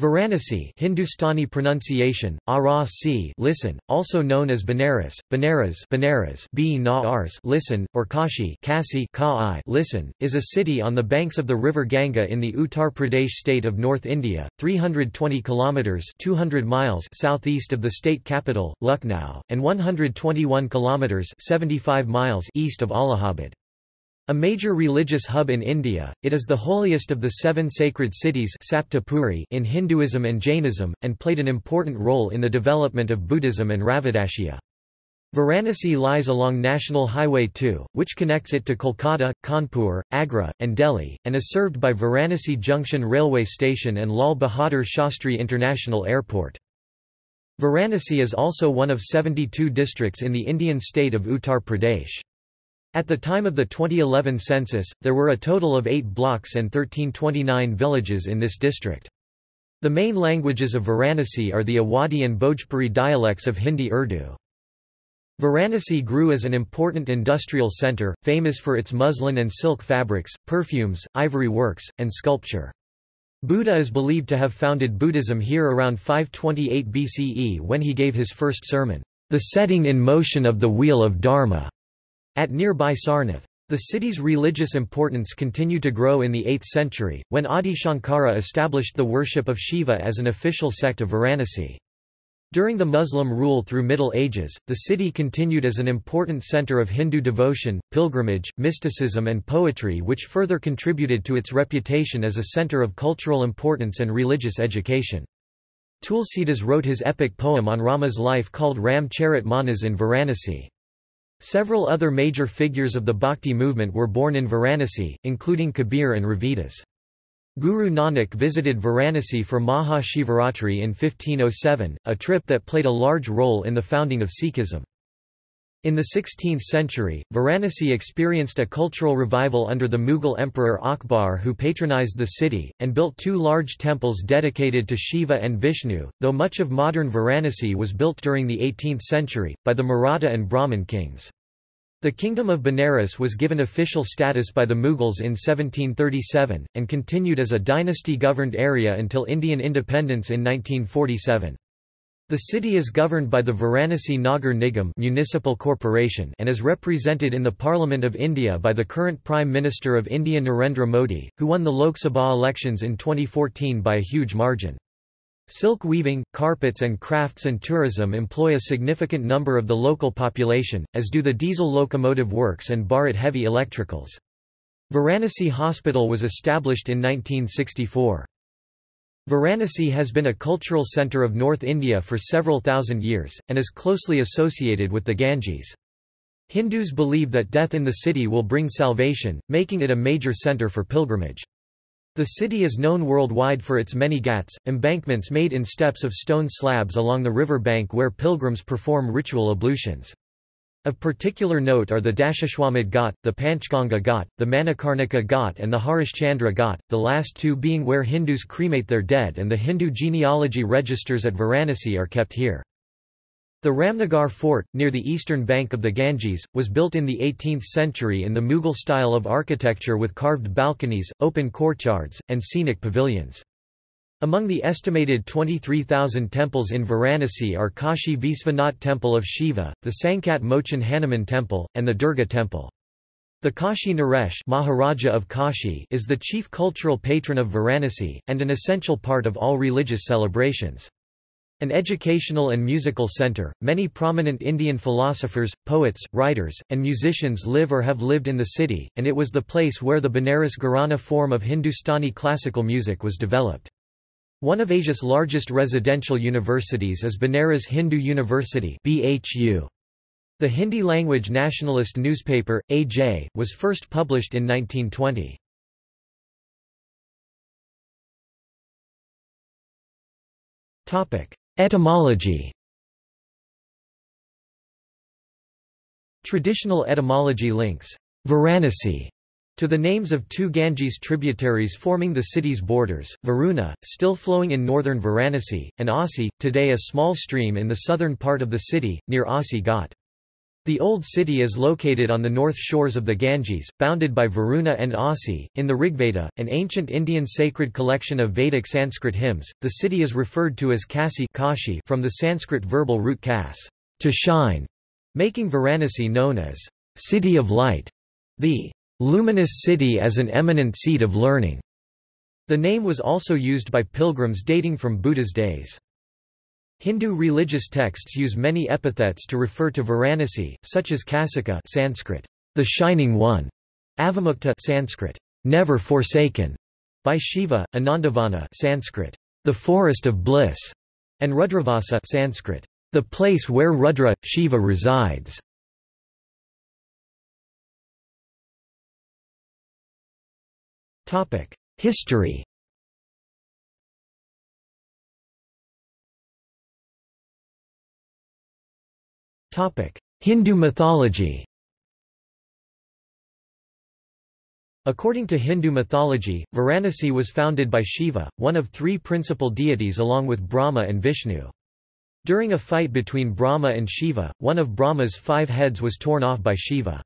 Varanasi Hindustani pronunciation, Ara listen, also known as Benares, Benaras Benaras B ars listen, or Kashi Kasi Ka listen, is a city on the banks of the river Ganga in the Uttar Pradesh state of North India, 320 kilometres 200 miles southeast of the state capital, Lucknow, and 121 kilometres 75 miles east of Allahabad. A major religious hub in India, it is the holiest of the seven sacred cities in Hinduism and Jainism, and played an important role in the development of Buddhism and Ravidassia. Varanasi lies along National Highway 2, which connects it to Kolkata, Kanpur, Agra, and Delhi, and is served by Varanasi Junction Railway Station and Lal Bahadur Shastri International Airport. Varanasi is also one of 72 districts in the Indian state of Uttar Pradesh. At the time of the 2011 census, there were a total of 8 blocks and 1329 villages in this district. The main languages of Varanasi are the Awadhi and Bhojpuri dialects of Hindi Urdu. Varanasi grew as an important industrial centre, famous for its muslin and silk fabrics, perfumes, ivory works, and sculpture. Buddha is believed to have founded Buddhism here around 528 BCE when he gave his first sermon, The Setting in Motion of the Wheel of Dharma. At nearby Sarnath. The city's religious importance continued to grow in the 8th century, when Adi Shankara established the worship of Shiva as an official sect of Varanasi. During the Muslim rule through Middle Ages, the city continued as an important center of Hindu devotion, pilgrimage, mysticism and poetry which further contributed to its reputation as a center of cultural importance and religious education. Tulsidas wrote his epic poem on Rama's life called Ram Charit Manas in Varanasi. Several other major figures of the Bhakti movement were born in Varanasi, including Kabir and Ravidas. Guru Nanak visited Varanasi for Maha Shivaratri in 1507, a trip that played a large role in the founding of Sikhism. In the 16th century, Varanasi experienced a cultural revival under the Mughal emperor Akbar who patronized the city, and built two large temples dedicated to Shiva and Vishnu, though much of modern Varanasi was built during the 18th century, by the Maratha and Brahmin kings. The Kingdom of Benares was given official status by the Mughals in 1737, and continued as a dynasty-governed area until Indian independence in 1947. The city is governed by the Varanasi Nagar Nigam municipal corporation and is represented in the Parliament of India by the current Prime Minister of India Narendra Modi, who won the Lok Sabha elections in 2014 by a huge margin. Silk weaving, carpets and crafts and tourism employ a significant number of the local population, as do the diesel locomotive works and Bharat Heavy Electricals. Varanasi Hospital was established in 1964. Varanasi has been a cultural centre of North India for several thousand years, and is closely associated with the Ganges. Hindus believe that death in the city will bring salvation, making it a major centre for pilgrimage. The city is known worldwide for its many ghats, embankments made in steps of stone slabs along the river bank where pilgrims perform ritual ablutions. Of particular note are the Dashashwamedh Ghat, the Panchganga Ghat, the Manikarnika Ghat and the Harishchandra Ghat, the last two being where Hindus cremate their dead and the Hindu genealogy registers at Varanasi are kept here. The Ramnagar Fort, near the eastern bank of the Ganges, was built in the 18th century in the Mughal style of architecture with carved balconies, open courtyards, and scenic pavilions. Among the estimated 23,000 temples in Varanasi are Kashi Visvanath Temple of Shiva, the Sankat Mochan Hanuman Temple, and the Durga Temple. The Kashi Naresh Maharaja of Kashi is the chief cultural patron of Varanasi, and an essential part of all religious celebrations. An educational and musical center, many prominent Indian philosophers, poets, writers, and musicians live or have lived in the city, and it was the place where the Banaras Gharana form of Hindustani classical music was developed. One of Asia's largest residential universities is Banaras Hindu University. The Hindi-language nationalist newspaper, AJ, was first published in 1920. Etymology Traditional etymology links Varanasi to the names of two Ganges tributaries forming the city's borders, Varuna, still flowing in northern Varanasi, and Asi, today a small stream in the southern part of the city, near Asi Ghat. The Old City is located on the north shores of the Ganges, bounded by Varuna and Asi. In the Rigveda, an ancient Indian sacred collection of Vedic Sanskrit hymns, the city is referred to as Kasi Kashi from the Sanskrit verbal root kas, to shine, making Varanasi known as city of light, the luminous city as an eminent seat of learning. The name was also used by pilgrims dating from Buddha's days. Hindu religious texts use many epithets to refer to Varanasi, such as Kasika Sanskrit, the Shining One, Avimukta Sanskrit, never forsaken, by Shiva, Anandavana Sanskrit, the forest of bliss, and Rudravasa Sanskrit, the place where Rudra, Shiva resides. History Hindu mythology According to Hindu mythology, Varanasi was founded by Shiva, one of three principal deities along with Brahma and Vishnu. During a fight between Brahma and Shiva, one of Brahma's five heads was torn off by Shiva.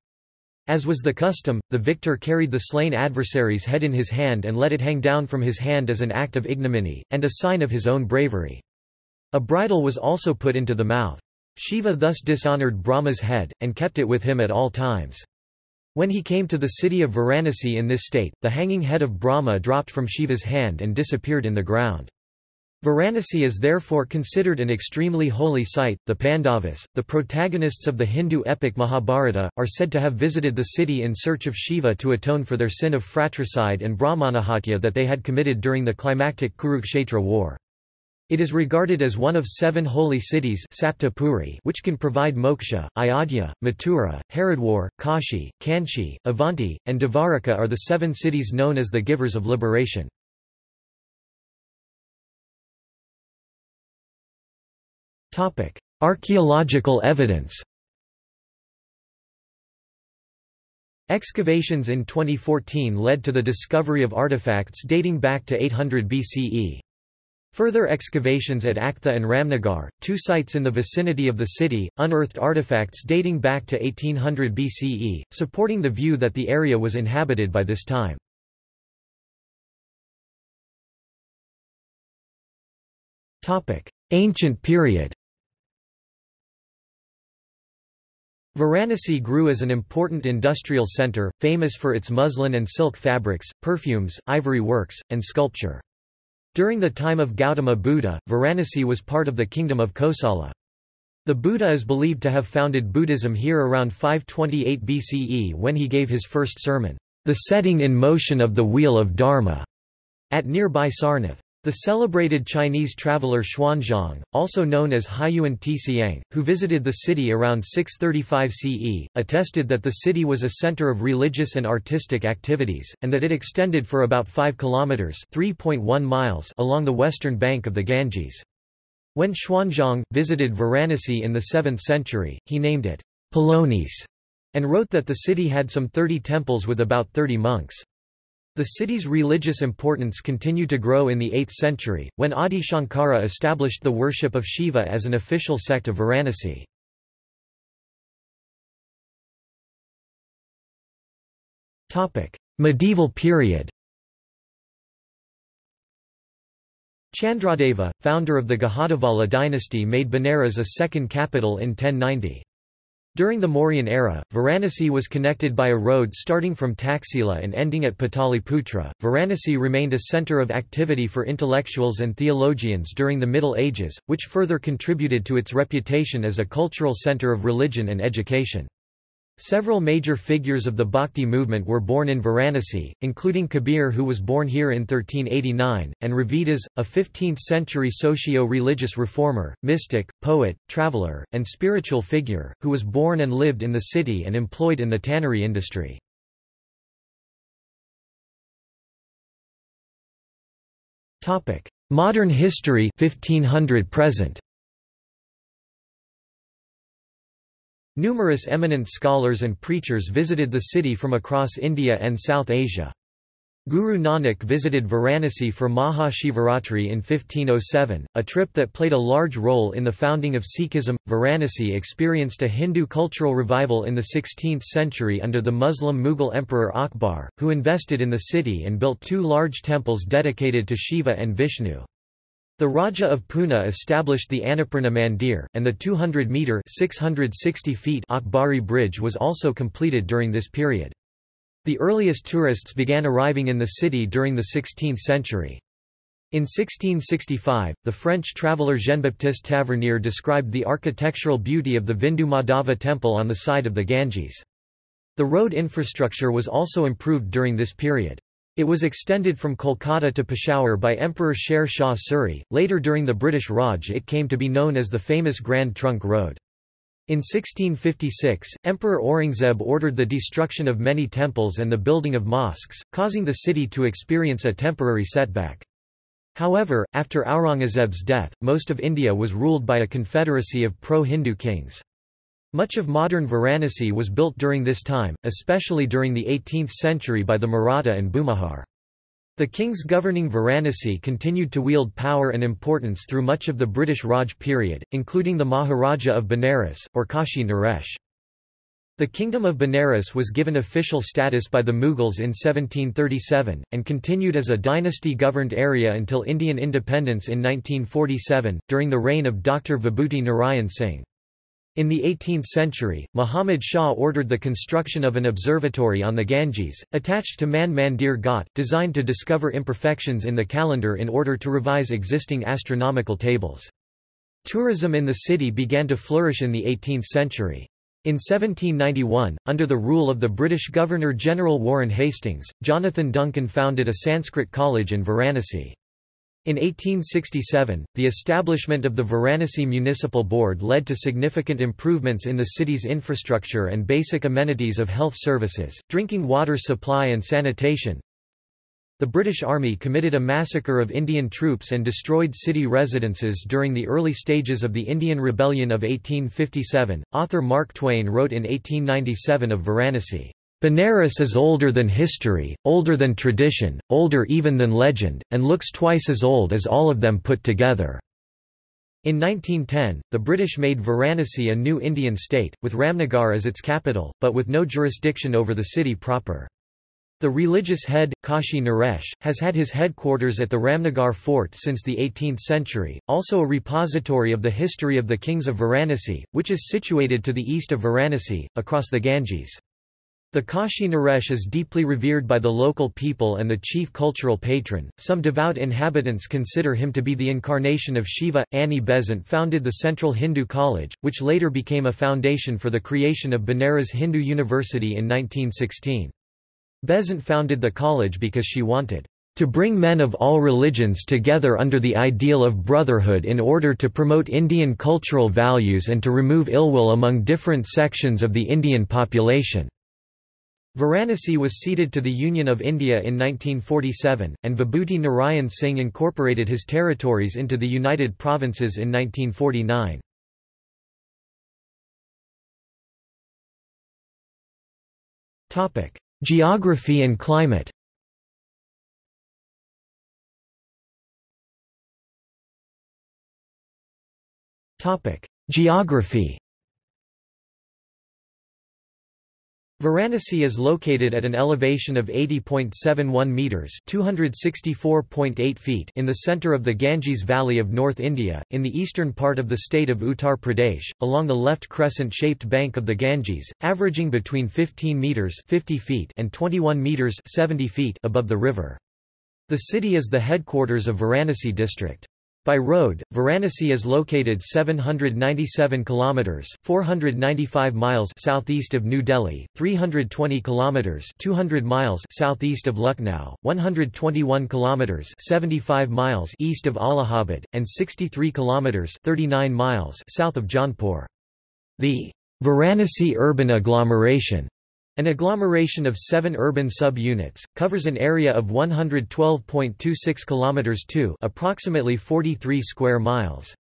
As was the custom, the victor carried the slain adversary's head in his hand and let it hang down from his hand as an act of ignominy, and a sign of his own bravery. A bridle was also put into the mouth. Shiva thus dishonored Brahma's head, and kept it with him at all times. When he came to the city of Varanasi in this state, the hanging head of Brahma dropped from Shiva's hand and disappeared in the ground. Varanasi is therefore considered an extremely holy site. The Pandavas, the protagonists of the Hindu epic Mahabharata, are said to have visited the city in search of Shiva to atone for their sin of fratricide and Brahmanahatya that they had committed during the climactic Kurukshetra war. It is regarded as one of seven holy cities which can provide moksha. Ayodhya, Mathura, Haridwar, Kashi, Kanchi, Avanti, and Dvaraka are the seven cities known as the givers of liberation. Archaeological evidence Excavations in 2014 led to the discovery of artifacts dating back to 800 BCE. Further excavations at Aktha and Ramnagar, two sites in the vicinity of the city, unearthed artifacts dating back to 1800 BCE, supporting the view that the area was inhabited by this time. Ancient period Varanasi grew as an important industrial centre, famous for its muslin and silk fabrics, perfumes, ivory works, and sculpture. During the time of Gautama Buddha, Varanasi was part of the kingdom of Kosala. The Buddha is believed to have founded Buddhism here around 528 BCE when he gave his first sermon, The Setting in Motion of the Wheel of Dharma, at nearby Sarnath. The celebrated Chinese traveller Xuanzang, also known as Hiuen Tsiang, who visited the city around 635 CE, attested that the city was a center of religious and artistic activities, and that it extended for about 5 kilometers (3.1 miles) along the western bank of the Ganges. When Xuanzang visited Varanasi in the 7th century, he named it Polonis and wrote that the city had some 30 temples with about 30 monks. The city's religious importance continued to grow in the 8th century, when Adi Shankara established the worship of Shiva as an official sect of Varanasi. Medieval period Chandradeva, founder of the Gahadavala dynasty made Benares a second capital in 1090. During the Mauryan era, Varanasi was connected by a road starting from Taxila and ending at Pataliputra. Varanasi remained a center of activity for intellectuals and theologians during the Middle Ages, which further contributed to its reputation as a cultural center of religion and education. Several major figures of the Bhakti movement were born in Varanasi, including Kabir who was born here in 1389, and Ravidas, a 15th-century socio-religious reformer, mystic, poet, traveller, and spiritual figure, who was born and lived in the city and employed in the tannery industry. Modern history 1500 present Numerous eminent scholars and preachers visited the city from across India and South Asia. Guru Nanak visited Varanasi for Maha Shivaratri in 1507, a trip that played a large role in the founding of Sikhism. Varanasi experienced a Hindu cultural revival in the 16th century under the Muslim Mughal Emperor Akbar, who invested in the city and built two large temples dedicated to Shiva and Vishnu. The Raja of Poona established the Annapurna Mandir, and the 200-metre Akbari Bridge was also completed during this period. The earliest tourists began arriving in the city during the 16th century. In 1665, the French traveller Jean-Baptiste Tavernier described the architectural beauty of the Vindu Madhava temple on the side of the Ganges. The road infrastructure was also improved during this period. It was extended from Kolkata to Peshawar by Emperor Sher Shah Suri. Later during the British Raj it came to be known as the famous Grand Trunk Road. In 1656, Emperor Aurangzeb ordered the destruction of many temples and the building of mosques, causing the city to experience a temporary setback. However, after Aurangzeb's death, most of India was ruled by a confederacy of pro-Hindu kings. Much of modern Varanasi was built during this time, especially during the 18th century by the Maratha and Bhumihar. The kings governing Varanasi continued to wield power and importance through much of the British Raj period, including the Maharaja of Benares, or Kashi Naresh. The Kingdom of Benares was given official status by the Mughals in 1737, and continued as a dynasty-governed area until Indian independence in 1947, during the reign of Dr. Vibhuti Narayan Singh. In the 18th century, Muhammad Shah ordered the construction of an observatory on the Ganges, attached to Man Mandir Ghat, designed to discover imperfections in the calendar in order to revise existing astronomical tables. Tourism in the city began to flourish in the 18th century. In 1791, under the rule of the British Governor-General Warren Hastings, Jonathan Duncan founded a Sanskrit college in Varanasi. In 1867, the establishment of the Varanasi Municipal Board led to significant improvements in the city's infrastructure and basic amenities of health services, drinking water supply and sanitation. The British Army committed a massacre of Indian troops and destroyed city residences during the early stages of the Indian Rebellion of 1857. Author Mark Twain wrote in 1897 of Varanasi. Benares is older than history, older than tradition, older even than legend, and looks twice as old as all of them put together. In 1910, the British made Varanasi a new Indian state, with Ramnagar as its capital, but with no jurisdiction over the city proper. The religious head, Kashi Naresh, has had his headquarters at the Ramnagar fort since the 18th century, also a repository of the history of the kings of Varanasi, which is situated to the east of Varanasi, across the Ganges. The Kashi Naresh is deeply revered by the local people and the chief cultural patron. Some devout inhabitants consider him to be the incarnation of Shiva. Annie Besant founded the Central Hindu College, which later became a foundation for the creation of Benares Hindu University in 1916. Besant founded the college because she wanted to bring men of all religions together under the ideal of brotherhood in order to promote Indian cultural values and to remove ill will among different sections of the Indian population. Varanasi was ceded to the Union of India in 1947, and Vibhuti Narayan Singh incorporated his territories into the United Provinces in 1949. Geography and climate Geography Varanasi is located at an elevation of 80.71 meters (264.8 feet) in the center of the Ganges Valley of North India, in the eastern part of the state of Uttar Pradesh, along the left crescent-shaped bank of the Ganges, averaging between 15 meters (50 feet) and 21 meters (70 feet) above the river. The city is the headquarters of Varanasi district. By road, Varanasi is located 797 kilometers (495 miles) southeast of New Delhi, 320 kilometers (200 miles) southeast of Lucknow, 121 kilometers (75 miles) east of Allahabad, and 63 kilometers (39 miles) south of Jaunpur. The Varanasi urban agglomeration an agglomeration of seven urban sub-units, covers an area of 112.26 km 2 approximately 43 square miles.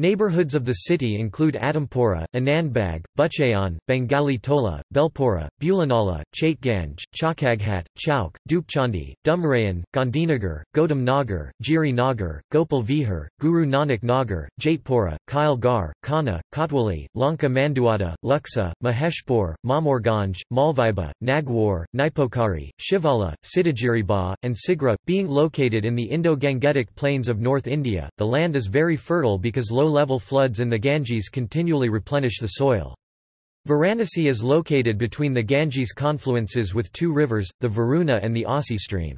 Neighborhoods of the city include Adampura, Anandbag, Buchanan, Bengali Tola, Belpura, Bulanala, Chaitganj, Chakaghat, Chowk, Dupchandi, Dumrayan, Gandhinagar, Gautam Nagar, Giri Nagar, Gopal Vihar, Guru Nanak Nagar, Jaitpura, Kyle Gar, Khana, Kotwali, Lanka Manduada, Luxa, Maheshpur, Mamorganj, Malviba, Nagwar, Nipokari, Shivala, Siddhagiriba, and Sigra. Being located in the Indo-Gangetic plains of North India, the land is very fertile because low-level floods in the Ganges continually replenish the soil. Varanasi is located between the Ganges confluences with two rivers, the Varuna and the Asi stream.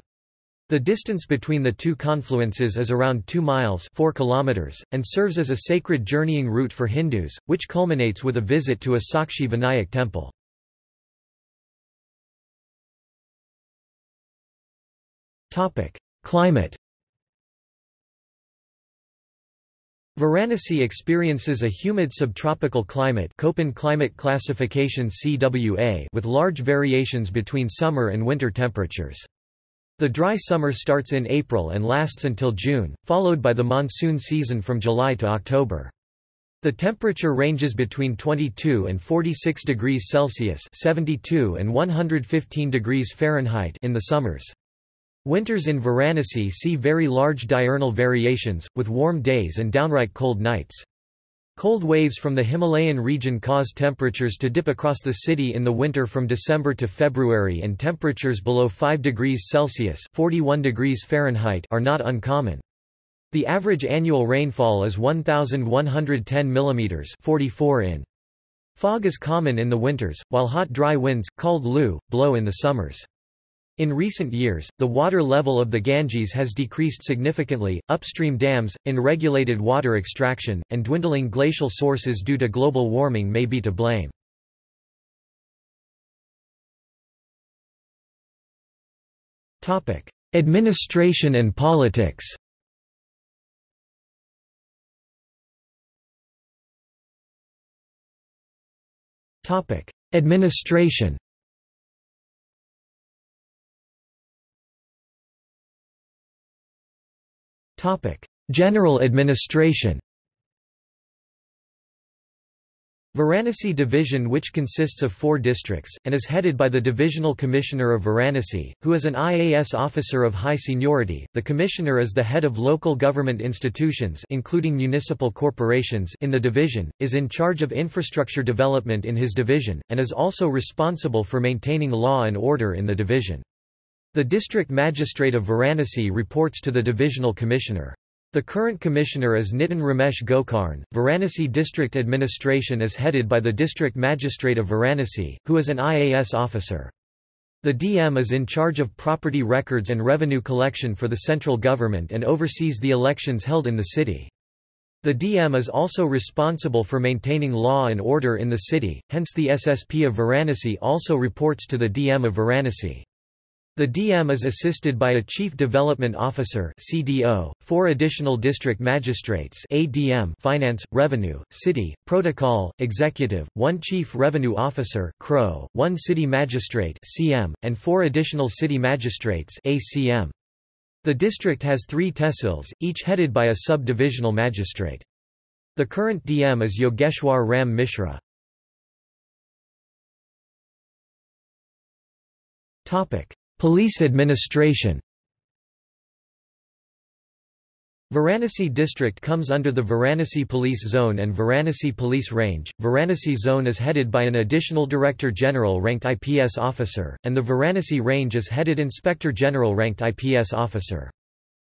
The distance between the two confluences is around 2 miles 4 kilometers, and serves as a sacred journeying route for Hindus, which culminates with a visit to a Sakshi Vinayak temple. Climate Varanasi experiences a humid subtropical climate Köppen climate classification CWA with large variations between summer and winter temperatures. The dry summer starts in April and lasts until June, followed by the monsoon season from July to October. The temperature ranges between 22 and 46 degrees Celsius 72 and 115 degrees Fahrenheit in the summers. Winters in Varanasi see very large diurnal variations, with warm days and downright cold nights. Cold waves from the Himalayan region cause temperatures to dip across the city in the winter from December to February and temperatures below 5 degrees Celsius 41 degrees Fahrenheit are not uncommon. The average annual rainfall is 1,110 mm 44 in. Fog is common in the winters, while hot dry winds, called lu, blow in the summers. In recent years, the water level of the Ganges has decreased significantly, upstream dams, unregulated water extraction, and dwindling glacial sources due to global warming may be to blame. Administration and politics Administration General administration Varanasi Division which consists of four districts, and is headed by the Divisional Commissioner of Varanasi, who is an IAS officer of high seniority. The Commissioner is the head of local government institutions including municipal corporations in the division, is in charge of infrastructure development in his division, and is also responsible for maintaining law and order in the division. The district magistrate of Varanasi reports to the divisional commissioner. The current commissioner is Nitin Ramesh Gokarn. Varanasi district administration is headed by the district magistrate of Varanasi, who is an IAS officer. The DM is in charge of property records and revenue collection for the central government and oversees the elections held in the city. The DM is also responsible for maintaining law and order in the city, hence the SSP of Varanasi also reports to the DM of Varanasi. The DM is assisted by a Chief Development Officer CDO, four additional district magistrates ADM Finance, Revenue, City, Protocol, Executive, one Chief Revenue Officer CRO, one City Magistrate CM, and four additional City Magistrates ACM. The district has three tehsils, each headed by a sub-divisional magistrate. The current DM is Yogeshwar Ram Mishra. Topic Police administration Varanasi district comes under the Varanasi Police Zone and Varanasi Police Range. Varanasi Zone is headed by an additional Director General ranked IPS officer, and the Varanasi Range is headed Inspector General ranked IPS officer.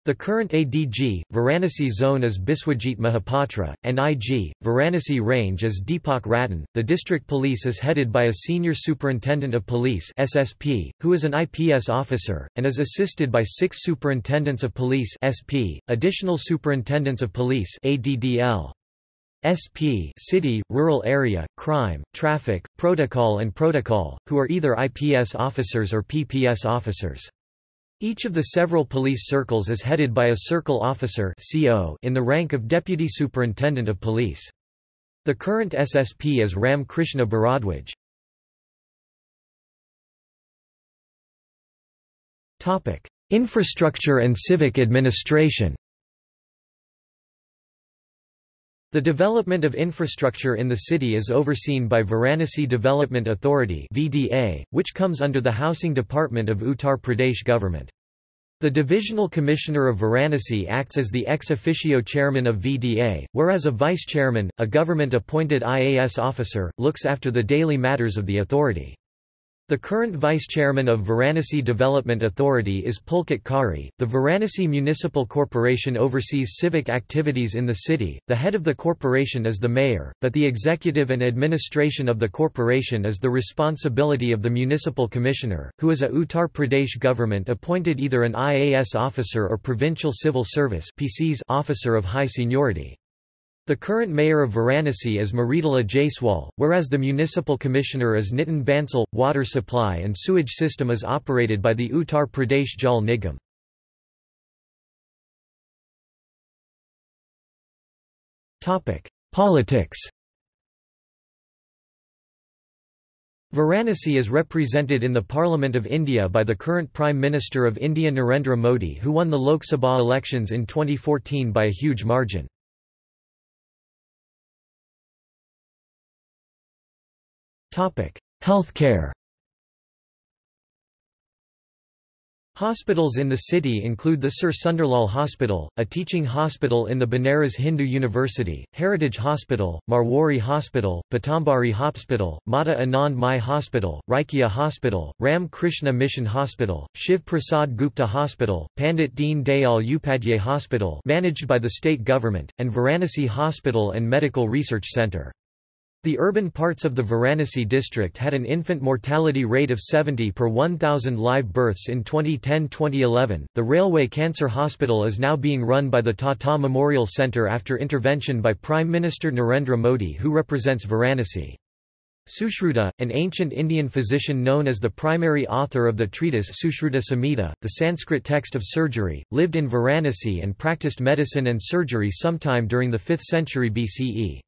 The current ADG, Varanasi zone is Biswajit Mahapatra, and IG, Varanasi range is Deepak Ratan. The district police is headed by a senior superintendent of police (SSP), who is an IPS officer, and is assisted by six superintendents of police (SP), additional superintendents of police (ADDL). SP city, rural area, crime, traffic, protocol and protocol, who are either IPS officers or PPS officers. Each of the several police circles is headed by a circle officer in the rank of Deputy Superintendent of Police. The current SSP is Ram Krishna Bharadwaj. Infrastructure and civic administration The development of infrastructure in the city is overseen by Varanasi Development Authority (VDA), which comes under the Housing Department of Uttar Pradesh government. The Divisional Commissioner of Varanasi acts as the ex officio chairman of VDA, whereas a vice-chairman, a government-appointed IAS officer, looks after the daily matters of the authority. The current vice-chairman of Varanasi Development Authority is Pulkit Khare. The Varanasi Municipal Corporation oversees civic activities in the city. The head of the corporation is the mayor, but the executive and administration of the corporation is the responsibility of the municipal commissioner, who is a Uttar Pradesh government appointed either an IAS officer or provincial civil service (PCS) officer of high seniority. The current mayor of Varanasi is Mridula Jaiswal, whereas the municipal commissioner is Nitin Bansal. Water supply and sewage system is operated by the Uttar Pradesh Jal Nigam. Politics Varanasi is represented in the Parliament of India by the current Prime Minister of India Narendra Modi who won the Lok Sabha elections in 2014 by a huge margin. Healthcare Hospitals in the city include the Sir Sunderlal Hospital, a teaching hospital in the Banaras Hindu University, Heritage Hospital, Marwari Hospital, Pitambari Hospital, Mata Anand Mai Hospital, Raikia Hospital, Ram Krishna Mission Hospital, Shiv Prasad Gupta Hospital, Pandit Deen Dayal Upadhyay Hospital managed by the state government, and Varanasi Hospital and Medical Research Centre. The urban parts of the Varanasi district had an infant mortality rate of 70 per 1,000 live births in 2010-2011. The Railway Cancer Hospital is now being run by the Tata Memorial Centre after intervention by Prime Minister Narendra Modi who represents Varanasi. Sushruta, an ancient Indian physician known as the primary author of the treatise Sushruta Samhita, the Sanskrit text of surgery, lived in Varanasi and practiced medicine and surgery sometime during the 5th century BCE.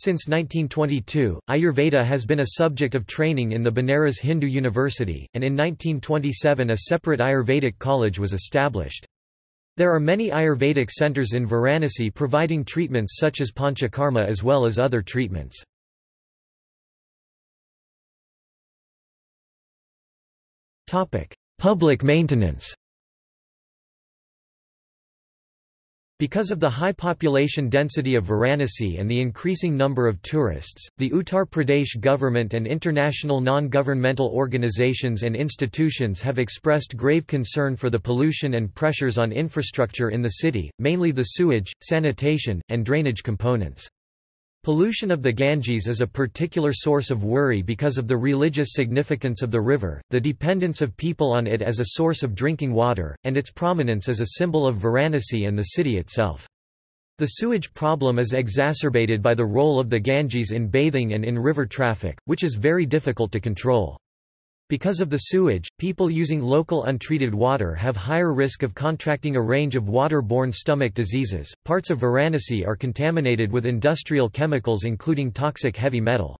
Since 1922, Ayurveda has been a subject of training in the Banaras Hindu University, and in 1927 a separate Ayurvedic college was established. There are many Ayurvedic centers in Varanasi providing treatments such as Panchakarma as well as other treatments. Public maintenance Because of the high population density of Varanasi and the increasing number of tourists, the Uttar Pradesh government and international non-governmental organizations and institutions have expressed grave concern for the pollution and pressures on infrastructure in the city, mainly the sewage, sanitation, and drainage components. Pollution of the Ganges is a particular source of worry because of the religious significance of the river, the dependence of people on it as a source of drinking water, and its prominence as a symbol of Varanasi and the city itself. The sewage problem is exacerbated by the role of the Ganges in bathing and in river traffic, which is very difficult to control. Because of the sewage, people using local untreated water have higher risk of contracting a range of water-borne stomach diseases. Parts of Varanasi are contaminated with industrial chemicals including toxic heavy metal.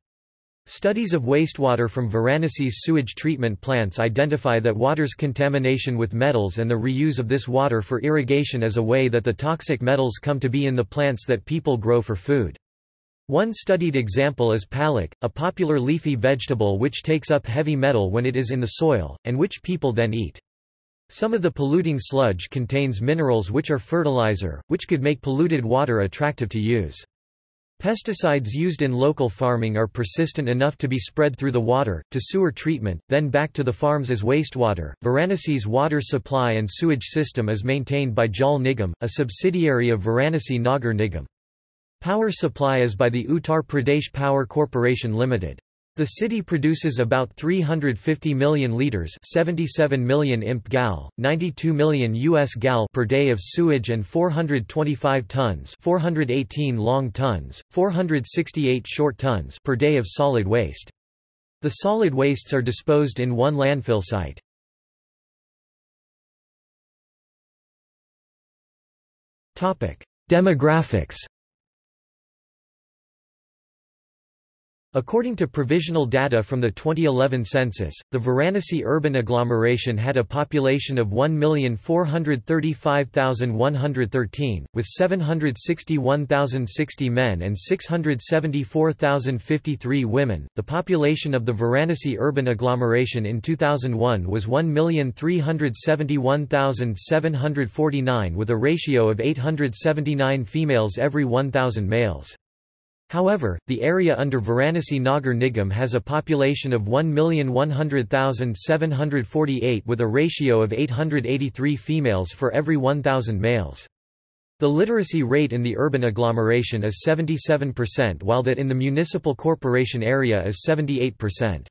Studies of wastewater from Varanasi's sewage treatment plants identify that water's contamination with metals and the reuse of this water for irrigation is a way that the toxic metals come to be in the plants that people grow for food. One studied example is palak, a popular leafy vegetable which takes up heavy metal when it is in the soil, and which people then eat. Some of the polluting sludge contains minerals which are fertilizer, which could make polluted water attractive to use. Pesticides used in local farming are persistent enough to be spread through the water, to sewer treatment, then back to the farms as wastewater. Varanasi's water supply and sewage system is maintained by Jal Nigam, a subsidiary of Varanasi Nagar Nigam. Power supply is by the Uttar Pradesh Power Corporation Limited. The city produces about 350 million liters, 77 million imp gal, 92 million US gal per day of sewage and 425 tons, 418 long tons, 468 short tons per day of solid waste. The solid wastes are disposed in one landfill site. Topic: Demographics According to provisional data from the 2011 census, the Varanasi urban agglomeration had a population of 1,435,113, with 761,060 men and 674,053 women. The population of the Varanasi urban agglomeration in 2001 was 1,371,749 with a ratio of 879 females every 1,000 males. However, the area under Varanasi Nagar Nigam has a population of 1,100,748 with a ratio of 883 females for every 1,000 males. The literacy rate in the urban agglomeration is 77% while that in the municipal corporation area is 78%.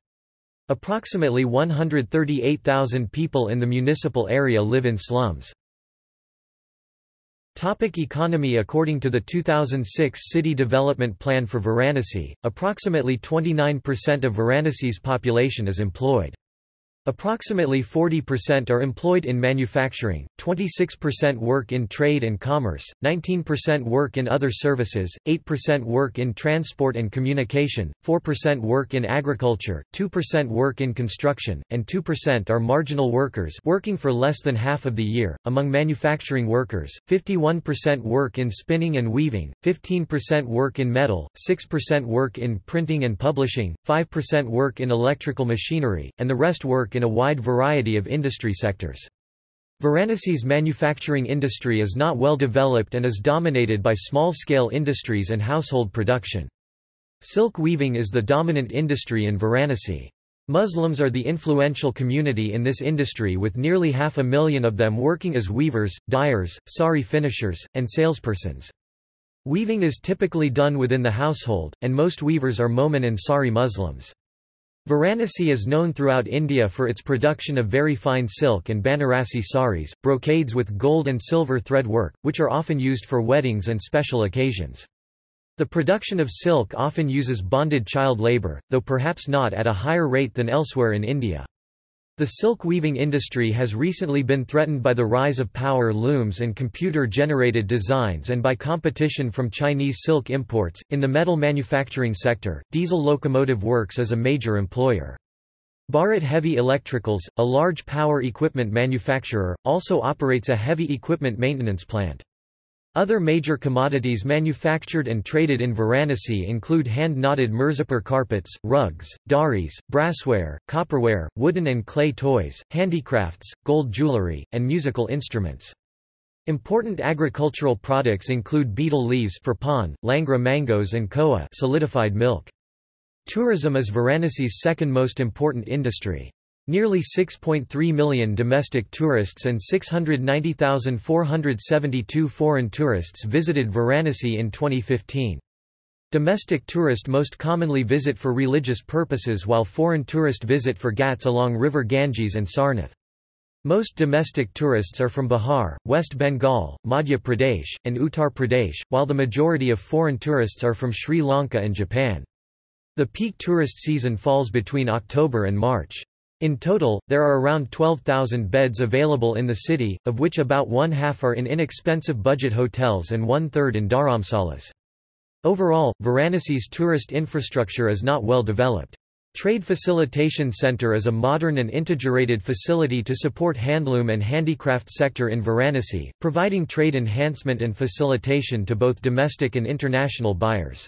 Approximately 138,000 people in the municipal area live in slums. Topic economy According to the 2006 City Development Plan for Varanasi, approximately 29% of Varanasi's population is employed. Approximately 40% are employed in manufacturing, 26% work in trade and commerce, 19% work in other services, 8% work in transport and communication, 4% work in agriculture, 2% work in construction, and 2% are marginal workers working for less than half of the year. Among manufacturing workers, 51% work in spinning and weaving, 15% work in metal, 6% work in printing and publishing, 5% work in electrical machinery, and the rest work in a wide variety of industry sectors. Varanasi's manufacturing industry is not well developed and is dominated by small-scale industries and household production. Silk weaving is the dominant industry in Varanasi. Muslims are the influential community in this industry with nearly half a million of them working as weavers, dyers, sari finishers, and salespersons. Weaving is typically done within the household, and most weavers are Momin Ansari Muslims. Varanasi is known throughout India for its production of very fine silk and Banarasi saris, brocades with gold and silver thread work, which are often used for weddings and special occasions. The production of silk often uses bonded child labour, though perhaps not at a higher rate than elsewhere in India. The silk weaving industry has recently been threatened by the rise of power looms and computer-generated designs and by competition from Chinese silk imports. In the metal manufacturing sector, Diesel Locomotive Works is a major employer. Bharat Heavy Electricals, a large power equipment manufacturer, also operates a heavy equipment maintenance plant. Other major commodities manufactured and traded in Varanasi include hand-knotted Mirzapur carpets, rugs, dharis, brassware, copperware, wooden and clay toys, handicrafts, gold jewellery, and musical instruments. Important agricultural products include betel leaves for pan, langra mangoes and khoa solidified milk. Tourism is Varanasi's second most important industry. Nearly 6.3 million domestic tourists and 690,472 foreign tourists visited Varanasi in 2015. Domestic tourists most commonly visit for religious purposes while foreign tourists visit for ghats along river Ganges and Sarnath. Most domestic tourists are from Bihar, West Bengal, Madhya Pradesh, and Uttar Pradesh, while the majority of foreign tourists are from Sri Lanka and Japan. The peak tourist season falls between October and March. In total, there are around 12,000 beds available in the city, of which about one-half are in inexpensive budget hotels and one-third in dharamsalas. Overall, Varanasi's tourist infrastructure is not well developed. Trade Facilitation Center is a modern and integrated facility to support handloom and handicraft sector in Varanasi, providing trade enhancement and facilitation to both domestic and international buyers.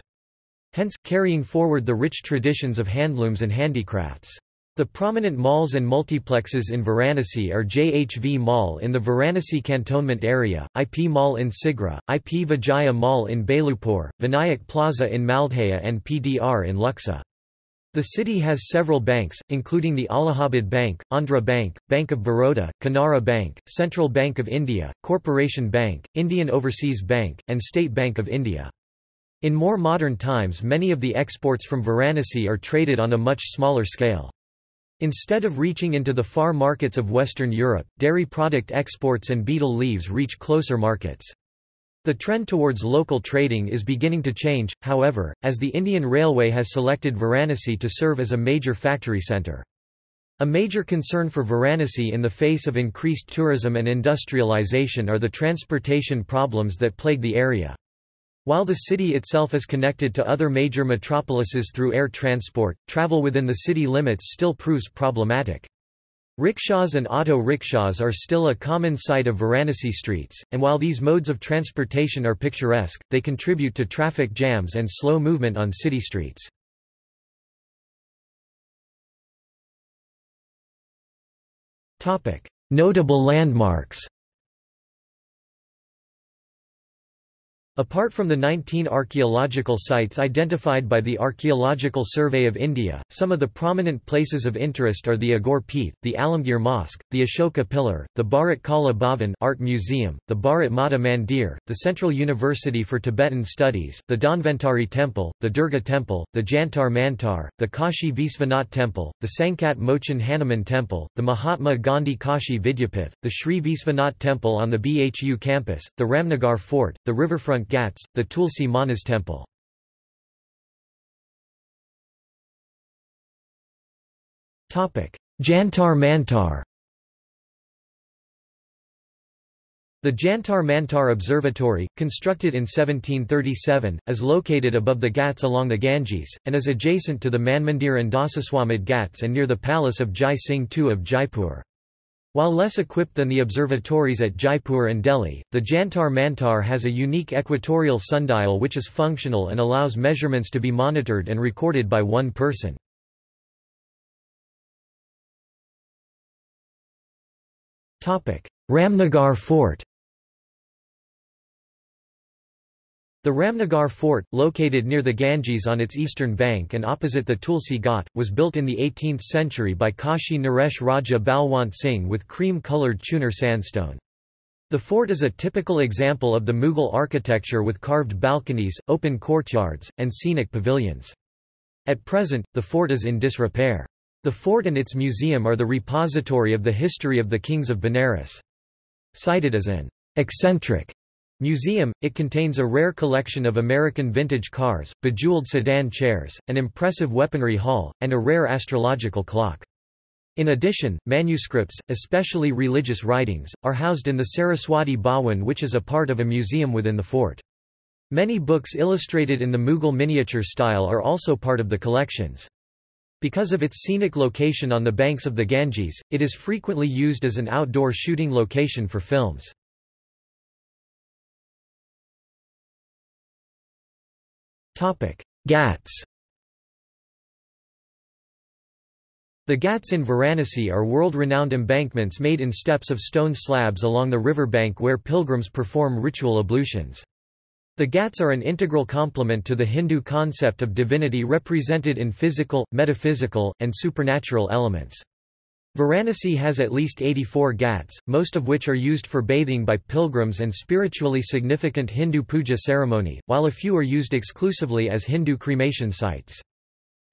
Hence, carrying forward the rich traditions of handlooms and handicrafts. The prominent malls and multiplexes in Varanasi are JHV Mall in the Varanasi cantonment area, IP Mall in Sigra, IP Vijaya Mall in Bhelupur, Vinayak Plaza in Maldahiya and PDR in Luxa. The city has several banks, including the Allahabad Bank, Andhra Bank, Bank of Baroda, Canara Bank, Central Bank of India, Corporation Bank, Indian Overseas Bank, and State Bank of India. In more modern times many of the exports from Varanasi are traded on a much smaller scale. Instead of reaching into the far markets of Western Europe, dairy product exports and betel leaves reach closer markets. The trend towards local trading is beginning to change, however, as the Indian Railway has selected Varanasi to serve as a major factory centre. A major concern for Varanasi in the face of increased tourism and industrialization are the transportation problems that plague the area. While the city itself is connected to other major metropolises through air transport, travel within the city limits still proves problematic. Rickshaws and auto rickshaws are still a common sight of Varanasi streets, and while these modes of transportation are picturesque, they contribute to traffic jams and slow movement on city streets. Notable landmarks Apart from the 19 archaeological sites identified by the Archaeological Survey of India, some of the prominent places of interest are the Aghore Peeth, the Alamgir Mosque, the Ashoka Pillar, the Bharat Kala Bhavan Art Museum, the Bharat Mata Mandir, the Central University for Tibetan Studies, the Dhanvantari Temple, the Durga Temple, the Jantar Mantar, the Kashi Visvanath Temple, the Sankat Mochan Hanuman Temple, the Mahatma Gandhi Kashi Vidyapith, the Sri Visvanath Temple on the BHU campus, the Ramnagar Fort, the riverfront Ghats, the Tulsi Manas temple. Jantar Mantar The Jantar Mantar Observatory, constructed in 1737, is located above the Ghats along the Ganges, and is adjacent to the Manmandir and Dasaswamedh Ghats and near the palace of Jai Singh II of Jaipur. While less equipped than the observatories at Jaipur and Delhi, the Jantar Mantar has a unique equatorial sundial which is functional and allows measurements to be monitored and recorded by one person. Ramnagar Fort The Ramnagar Fort, located near the Ganges on its eastern bank and opposite the Tulsi Ghat, was built in the 18th century by Kashi Naresh Raja Balwant Singh with cream-coloured Chunar sandstone. The fort is a typical example of the Mughal architecture with carved balconies, open courtyards, and scenic pavilions. At present, the fort is in disrepair. The fort and its museum are the repository of the history of the kings of Benares. Cited as an eccentric Museum, it contains a rare collection of American vintage cars, bejeweled sedan chairs, an impressive weaponry hall, and a rare astrological clock. In addition, manuscripts, especially religious writings, are housed in the Saraswati Bhawan which is a part of a museum within the fort. Many books illustrated in the Mughal miniature style are also part of the collections. Because of its scenic location on the banks of the Ganges, it is frequently used as an outdoor shooting location for films. Ghats The Ghats in Varanasi are world-renowned embankments made in steps of stone slabs along the riverbank where pilgrims perform ritual ablutions. The Ghats are an integral complement to the Hindu concept of divinity represented in physical, metaphysical, and supernatural elements. Varanasi has at least 84 ghats, most of which are used for bathing by pilgrims and spiritually significant Hindu puja ceremony, while a few are used exclusively as Hindu cremation sites.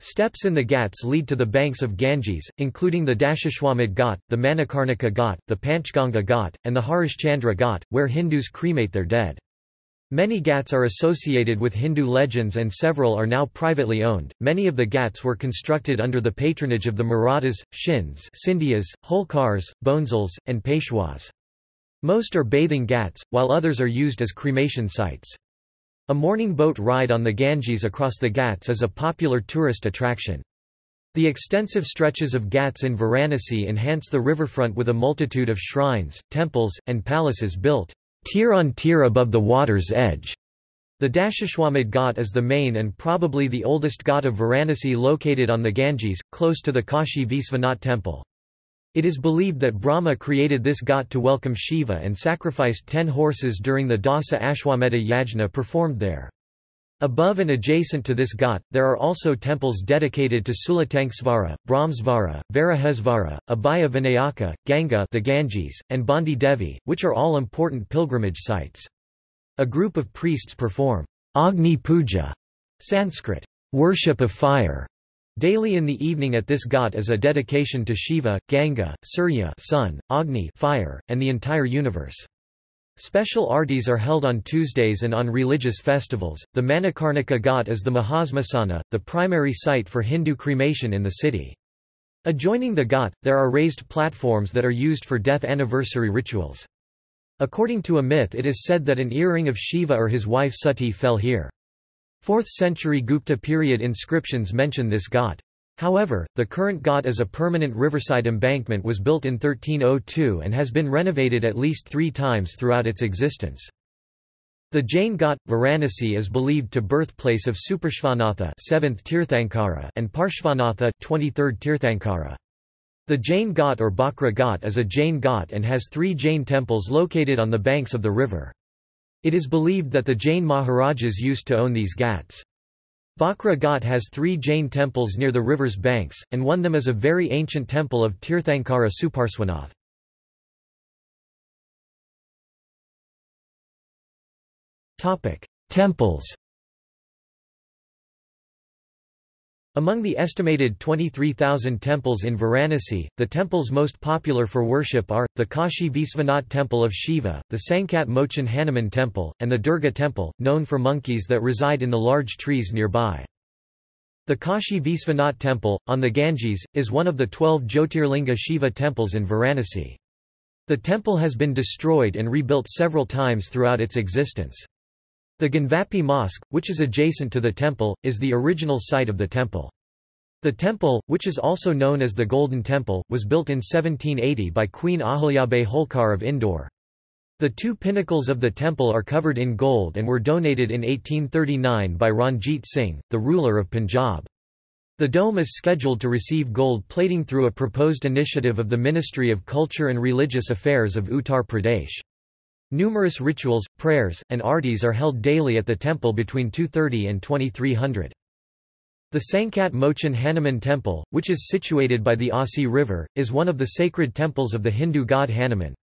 Steps in the ghats lead to the banks of Ganges, including the Dashashwamedh Ghat, the Manikarnika Ghat, the Panchganga Ghat, and the Harishchandra Ghat, where Hindus cremate their dead. Many ghats are associated with Hindu legends and several are now privately owned. Many of the ghats were constructed under the patronage of the Marathas, Shins, Scindias, Holkars, Bhonsles, and Peshwas. Most are bathing ghats, while others are used as cremation sites. A morning boat ride on the Ganges across the ghats is a popular tourist attraction. The extensive stretches of ghats in Varanasi enhance the riverfront with a multitude of shrines, temples, and palaces built tier on tier above the water's edge. The Dashashwamedh Ghat is the main and probably the oldest ghat of Varanasi located on the Ganges, close to the Kashi Visvanath temple. It is believed that Brahma created this ghat to welcome Shiva and sacrificed ten horses during the Dasa Ashwamedha yajna performed there. Above and adjacent to this ghat, there are also temples dedicated to Sulatanksvara, Brahmsvara, Varahesvara, Abhaya Vinayaka, Ganga the Ganges, and Bandi Devi, which are all important pilgrimage sites. A group of priests perform Agni Puja, Sanskrit, worship of fire, daily in the evening at this ghat as a dedication to Shiva, Ganga, Surya sun, Agni fire, and the entire universe. Special artis are held on Tuesdays and on religious festivals. The Manikarnika Ghat is the Mahasmasana, the primary site for Hindu cremation in the city. Adjoining the ghat, there are raised platforms that are used for death anniversary rituals. According to a myth it is said that an earring of Shiva or his wife Sati fell here. 4th century Gupta period inscriptions mention this ghat. However, the current ghat as a permanent riverside embankment was built in 1302 and has been renovated at least three times throughout its existence. The Jain Ghat, Varanasi is believed to birthplace of Suparshvanatha 7th Tirthankara and Parshvanatha 23rd Tirthankara. The Jain Ghat or Bakra Ghat is a Jain Ghat and has three Jain temples located on the banks of the river. It is believed that the Jain Maharajas used to own these ghats. Bakra Ghat has three Jain temples near the river's banks, and one of them is a very ancient temple of Tirthankara Suparswanath. Temples Among the estimated 23,000 temples in Varanasi, the temples most popular for worship are, the Kashi Visvanath Temple of Shiva, the Sankat Mochan Hanuman Temple, and the Durga Temple, known for monkeys that reside in the large trees nearby. The Kashi Visvanath Temple, on the Ganges, is one of the twelve Jyotirlinga Shiva temples in Varanasi. The temple has been destroyed and rebuilt several times throughout its existence. The Gyanvapi Mosque, which is adjacent to the temple, is the original site of the temple. The temple, which is also known as the Golden Temple, was built in 1780 by Queen Ahilyabai Holkar of Indore. The two pinnacles of the temple are covered in gold and were donated in 1839 by Ranjit Singh, the ruler of Punjab. The dome is scheduled to receive gold plating through a proposed initiative of the Ministry of Culture and Religious Affairs of Uttar Pradesh. Numerous rituals, prayers, and artis are held daily at the temple between 2.30 and 2300. The Sankat Mochan Hanuman Temple, which is situated by the Asi River, is one of the sacred temples of the Hindu god Hanuman.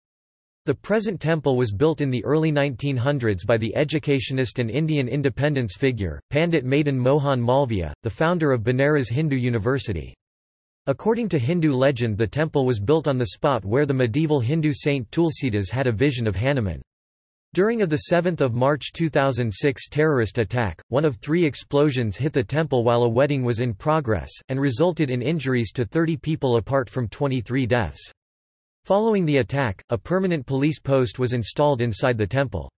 The present temple was built in the early 1900s by the educationist and Indian independence figure, Pandit Madan Mohan Malviya, the founder of Banaras Hindu University. According to Hindu legend the temple was built on the spot where the medieval Hindu saint Tulsidas had a vision of Hanuman. During a 7 March 2006 terrorist attack, one of three explosions hit the temple while a wedding was in progress, and resulted in injuries to 30 people apart from 23 deaths. Following the attack, a permanent police post was installed inside the temple.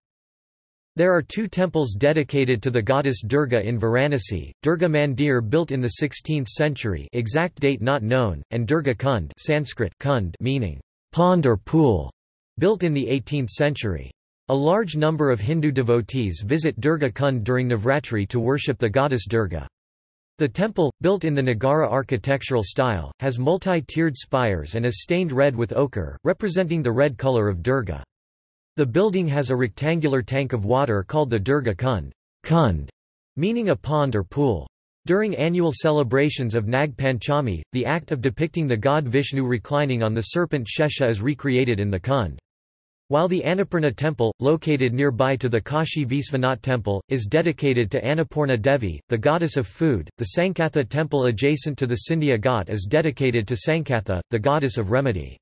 There are two temples dedicated to the goddess Durga in Varanasi, Durga Mandir built in the 16th century exact date not known, and Durga Kund Sanskrit kund meaning pond or pool, built in the 18th century. A large number of Hindu devotees visit Durga Kund during Navratri to worship the goddess Durga. The temple, built in the Nagara architectural style, has multi-tiered spires and is stained red with ochre, representing the red color of Durga. The building has a rectangular tank of water called the Durga Kund, Kund meaning a pond or pool. During annual celebrations of Nag Panchami, the act of depicting the god Vishnu reclining on the serpent Shesha is recreated in the Kund. While the Annapurna temple, located nearby to the Kashi Visvanath temple, is dedicated to Annapurna Devi, the goddess of food, the Sankatha temple adjacent to the Scindia Ghat is dedicated to Sankatha, the goddess of remedy.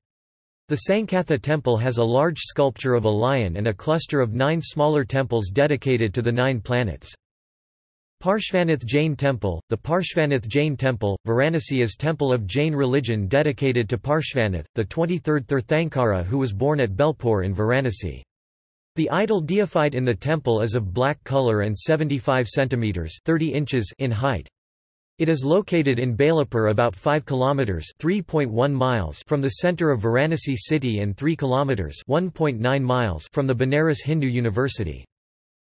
The Sankatha temple has a large sculpture of a lion and a cluster of nine smaller temples dedicated to the nine planets. Parshvanath Jain Temple The Parshvanath Jain Temple, Varanasi is temple of Jain religion dedicated to Parshvanath, the 23rd Tirthankara who was born at Bhelupur in Varanasi. The idol deified in the temple is of black color and 75 centimeters 30 inches in height. It is located in Bhelupur about 5 kilometers (3.1 miles) from the center of Varanasi city and 3 kilometers (1.9 miles) from the Banaras Hindu University.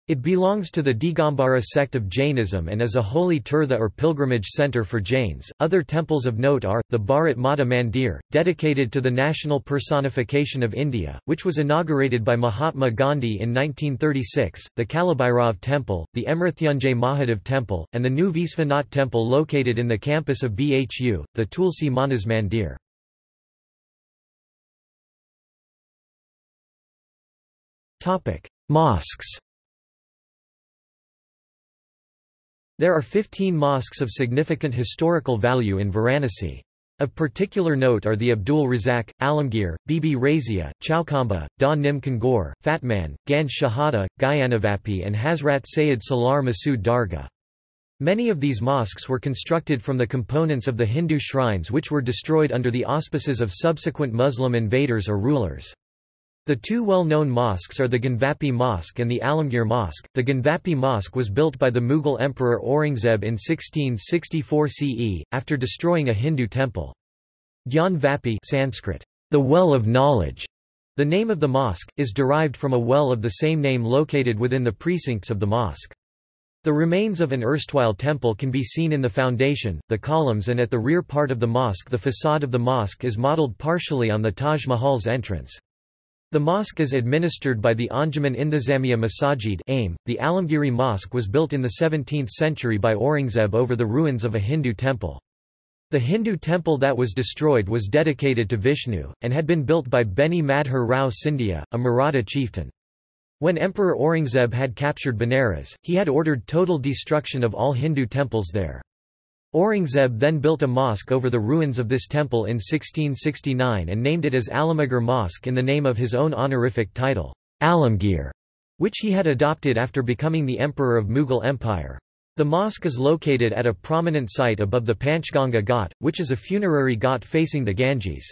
It belongs to the Digambara sect of Jainism and is a holy tirtha or pilgrimage center for Jains. Other temples of note are the Bharat Mata Mandir, dedicated to the national personification of India, which was inaugurated by Mahatma Gandhi in 1936, the Kalabhairav Temple, the Mrityunjay Mahadev Temple, and the new Visvanath Temple located in the campus of BHU, the Tulsi Manas Mandir. Mosques. There are 15 mosques of significant historical value in Varanasi. Of particular note are the Abdul Razak, Alamgir, Bibi Razia, Chowkhamba, Da Nim Kangor, Fatman, Ganj Shahada, Gyanavapi and Hazrat Sayyid Salar Masood Dargah. Many of these mosques were constructed from the components of the Hindu shrines which were destroyed under the auspices of subsequent Muslim invaders or rulers. The two well-known mosques are the Gyanvapi Mosque and the Alamgir Mosque. The Gyanvapi Mosque was built by the Mughal Emperor Aurangzeb in 1664 CE, after destroying a Hindu temple. Gyan Vapi Sanskrit, the well of knowledge. The name of the mosque, is derived from a well of the same name located within the precincts of the mosque. The remains of an erstwhile temple can be seen in the foundation, the columns and at the rear part of the mosque the facade of the mosque is modelled partially on the Taj Mahal's entrance. The mosque is administered by the Anjuman Intizamiya Masajid AIM. .The Alamgiri Mosque was built in the 17th century by Aurangzeb over the ruins of a Hindu temple. The Hindu temple that was destroyed was dedicated to Vishnu, and had been built by Beni Madhur Rao Scindia, a Maratha chieftain. When Emperor Aurangzeb had captured Benares, he had ordered total destruction of all Hindu temples there. Aurangzeb then built a mosque over the ruins of this temple in 1669 and named it as Alamgir Mosque in the name of his own honorific title, Alamgir, which he had adopted after becoming the emperor of Mughal Empire. The mosque is located at a prominent site above the Panchganga Ghat, which is a funerary ghat facing the Ganges.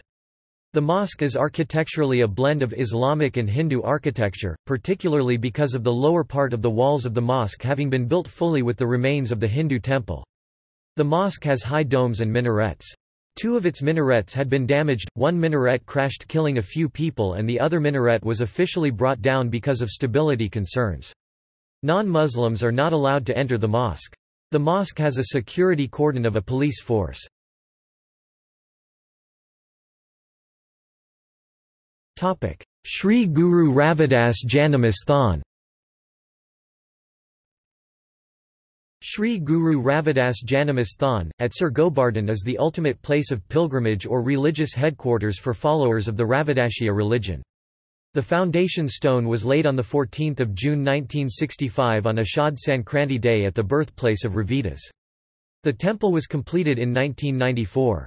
The mosque is architecturally a blend of Islamic and Hindu architecture, particularly because of the lower part of the walls of the mosque having been built fully with the remains of the Hindu temple. The mosque has high domes and minarets. Two of its minarets had been damaged, one minaret crashed killing a few people and the other minaret was officially brought down because of stability concerns. Non-Muslims are not allowed to enter the mosque. The mosque has a security cordon of a police force. Sri Guru Ravidas Janamasthan Sri Guru Ravidas Janamasthan, at Sir Gobardhan is the ultimate place of pilgrimage or religious headquarters for followers of the Ravidassia religion. The foundation stone was laid on 14 June 1965 on Ashad Sankranti Day at the birthplace of Ravidas. The temple was completed in 1994.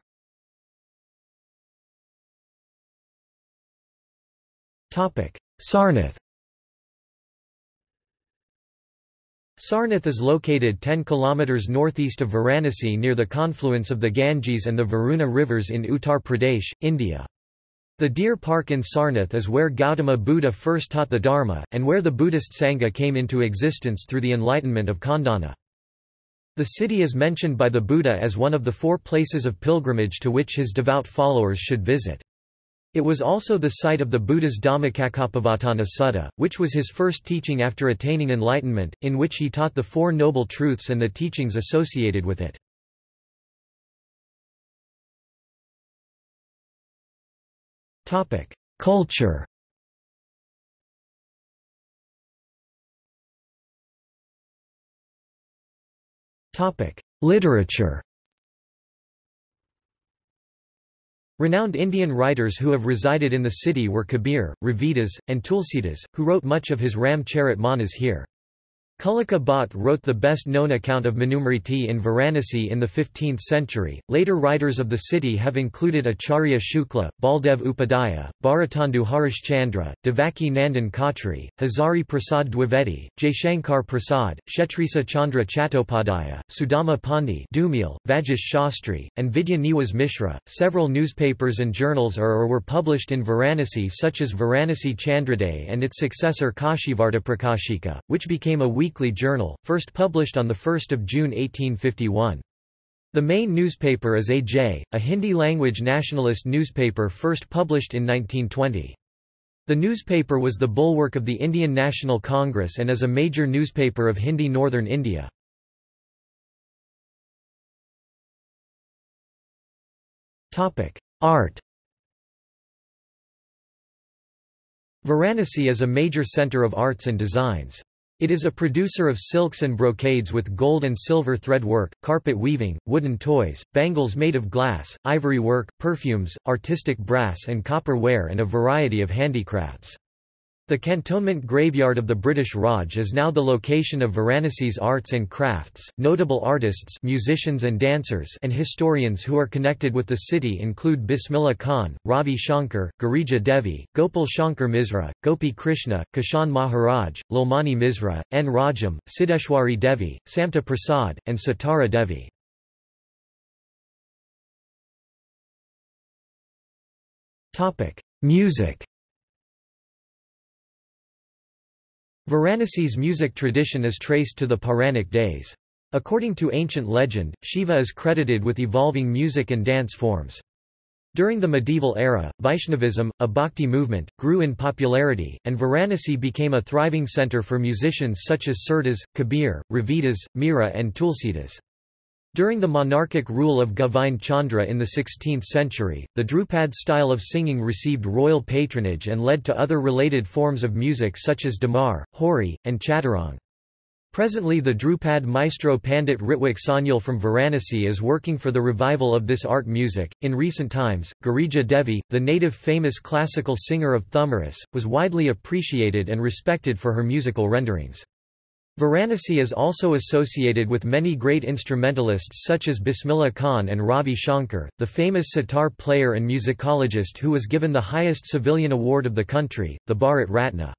Sarnath Sarnath is located 10 km northeast of Varanasi near the confluence of the Ganges and the Varuna rivers in Uttar Pradesh, India. The Deer Park in Sarnath is where Gautama Buddha first taught the Dharma, and where the Buddhist Sangha came into existence through the enlightenment of Kondanna. The city is mentioned by the Buddha as one of the four places of pilgrimage to which his devout followers should visit. It was also the site of the Buddha's Dhammacakkappavattana Sutta, which was his first teaching after attaining enlightenment, in which he taught the Four Noble Truths and the teachings associated with it. Culture Literature Renowned Indian writers who have resided in the city were Kabir, Ravidas, and Tulsidas, who wrote much of his Ram Charit Manas here. Kulluka Bhatt wrote the best-known account of Manusmriti in Varanasi in the 15th century. Later writers of the city have included Acharya Shukla, Baldev Upadhyaya, Bharatendu Harishchandra, Devaki Nandan Khatri, Hazari Prasad Dwivedi, Jaishankar Prasad, Kshetrisa Chandra Chattopadhyaya, Sudama Pandey Dhumil, Vajish Shastri, and Vidya Niwas Mishra. Several newspapers and journals are or were published in Varanasi such as Varanasi Chandraday and its successor Kashivarta Prakashika, which became a weekly weekly journal, first published on 1 June 1851. The main newspaper is AJ, a Hindi-language nationalist newspaper first published in 1920. The newspaper was the bulwark of the Indian National Congress and is a major newspaper of Hindi northern India. Art Varanasi is a major centre of arts and designs. It is a producer of silks and brocades with gold and silver thread work, carpet weaving, wooden toys, bangles made of glass, ivory work, perfumes, artistic brass and copper ware and a variety of handicrafts. The cantonment graveyard of the British Raj is now the location of Varanasi's arts and crafts. Notable artists, musicians and dancers, and historians who are connected with the city include Bismillah Khan, Ravi Shankar, Girija Devi, Gopal Shankar Misra, Gopi Krishna, Kishan Maharaj, Lalmani Misra, N. Rajam, Siddeshwari Devi, Samta Prasad, and Sitara Devi. Music Varanasi's music tradition is traced to the Puranic days. According to ancient legend, Shiva is credited with evolving music and dance forms. During the medieval era, Vaishnavism, a bhakti movement, grew in popularity, and Varanasi became a thriving centre for musicians such as Surdas, Kabir, Ravidas, Mira and Tulsidas. During the monarchic rule of Govind Chandra in the 16th century, the Drupad style of singing received royal patronage and led to other related forms of music such as Damar, Hori, and Chaturang. Presently the Drupad maestro Pandit Ritwik Sanyal from Varanasi is working for the revival of this art music. In recent times, Girija Devi, the native famous classical singer of Thumaris, was widely appreciated and respected for her musical renderings. Varanasi is also associated with many great instrumentalists such as Bismillah Khan and Ravi Shankar, the famous sitar player and musicologist who was given the highest civilian award of the country, the Bharat Ratna.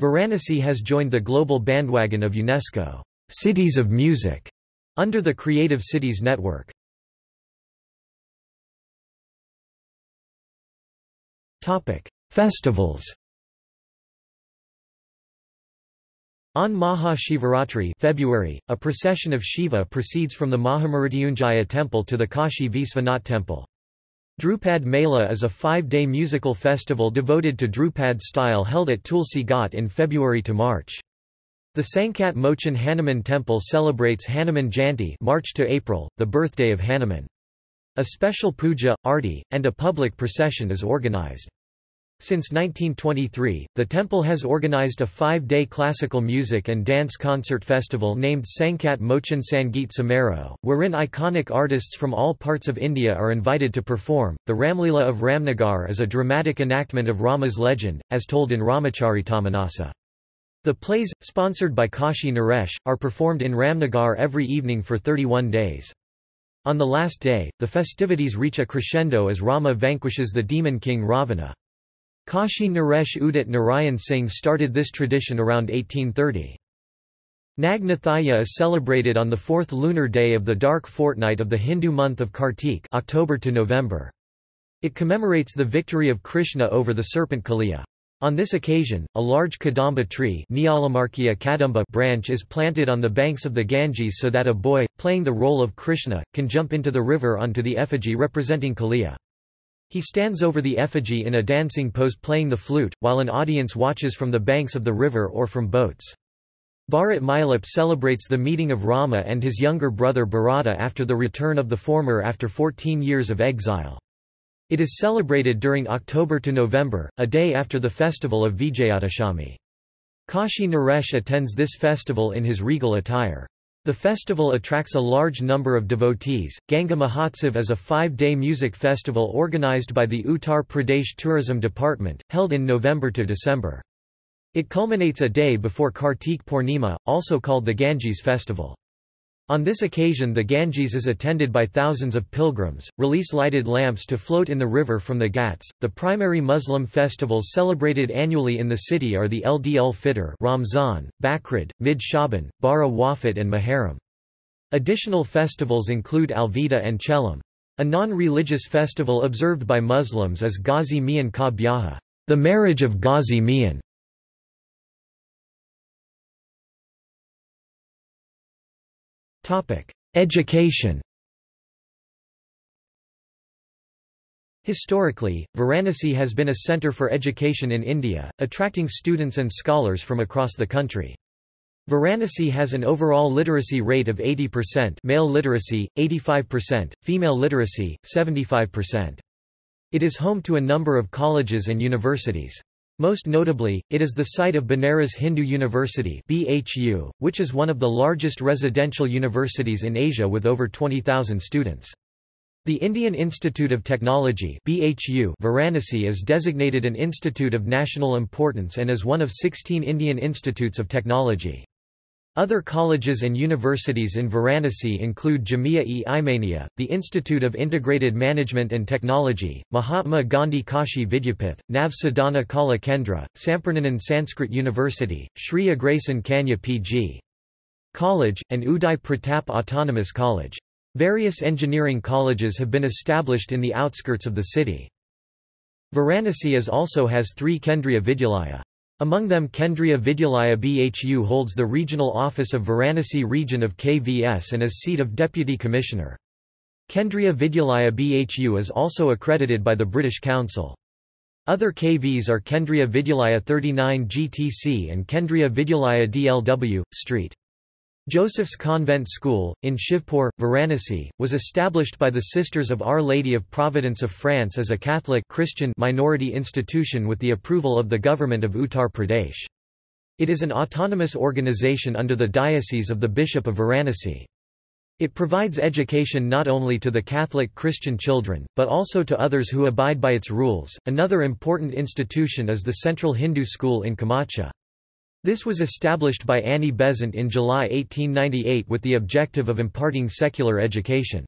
Varanasi has joined the global bandwagon of UNESCO Cities of Music under the Creative Cities Network. Festivals On Maha Shivaratri February, a procession of Shiva proceeds from the Mahamrityunjaya temple to the Kashi Visvanath temple. Drupad Mela is a five-day musical festival devoted to Drupad style held at Tulsi Ghat in February to March. The Sankat Mochan Hanuman temple celebrates Hanuman Jayanti March to April, the birthday of Hanuman. A special puja, arti, and a public procession is organized. Since 1923, the temple has organized a five-day classical music and dance concert festival named Sankat Mochan Sangeet Samaro, wherein iconic artists from all parts of India are invited to perform. The Ramlila of Ramnagar is a dramatic enactment of Rama's legend, as told in Ramacharitamanasa. The plays, sponsored by Kashi Naresh, are performed in Ramnagar every evening for 31 days. On the last day, the festivities reach a crescendo as Rama vanquishes the demon king Ravana. Kashi Naresh Udit Narayan Singh started this tradition around 1830. Nag Nathaya is celebrated on the fourth lunar day of the dark fortnight of the Hindu month of Kartik October to November. It commemorates the victory of Krishna over the serpent Kaliya. On this occasion, a large kadamba tree kadamba branch is planted on the banks of the Ganges so that a boy, playing the role of Krishna, can jump into the river onto the effigy representing Kaliya. He stands over the effigy in a dancing pose playing the flute, while an audience watches from the banks of the river or from boats. Bharat Milap celebrates the meeting of Rama and his younger brother Bharata after the return of the former after 14 years of exile. It is celebrated during October to November, a day after the festival of Vijayadashami. Kashi Naresh attends this festival in his regal attire. The festival attracts a large number of devotees. Ganga Mahotsav is a five day music festival organized by the Uttar Pradesh Tourism Department, held in November to December. It culminates a day before Kartik Purnima, also called the Ganges festival. On this occasion the Ganges is attended by thousands of pilgrims, release lighted lamps to float in the river from the Ghats. The primary Muslim festivals celebrated annually in the city are the Eid ul Fitr Ramzan, Bakrid, Mid Shaban, Bara Wafat and Muharram. Additional festivals include Alvida and Chelam. A non-religious festival observed by Muslims is Ghazi Mian Ka Byaha, the marriage of Ghazi Mian. Education Historically, Varanasi has been a centre for education in India, attracting students and scholars from across the country. Varanasi has an overall literacy rate of 80% male literacy, 85%, female literacy, 75%. It is home to a number of colleges and universities. Most notably, it is the site of Banaras Hindu University BHU, which is one of the largest residential universities in Asia with over 20,000 students. The Indian Institute of Technology BHU Varanasi is designated an institute of national importance and is one of 16 Indian institutes of technology. Other colleges and universities in Varanasi include Jamia-e-Imania, the Institute of Integrated Management and Technology, Mahatma Gandhi Kashi Vidyapith, Nav Sadhana Kala Kendra, Sampurnanand Sanskrit University, Sri Agrasen Kanya PG. College, and Uday Pratap Autonomous College. Various engineering colleges have been established in the outskirts of the city. Varanasi is also has three Kendriya Vidyalaya. Among them Kendriya Vidyalaya BHU holds the regional office of Varanasi region of KVS and is seat of Deputy Commissioner. Kendriya Vidyalaya BHU is also accredited by the British Council. Other KVs are Kendriya Vidyalaya 39 GTC and Kendriya Vidyalaya DLW, St. Joseph's Convent School, in Shivpur, Varanasi, was established by the Sisters of Our Lady of Providence of France as a Catholic Christian minority institution with the approval of the government of Uttar Pradesh. It is an autonomous organization under the Diocese of the Bishop of Varanasi. It provides education not only to the Catholic Christian children, but also to others who abide by its rules. Another important institution is the Central Hindu School in Kamacha. This was established by Annie Besant in July 1898 with the objective of imparting secular education.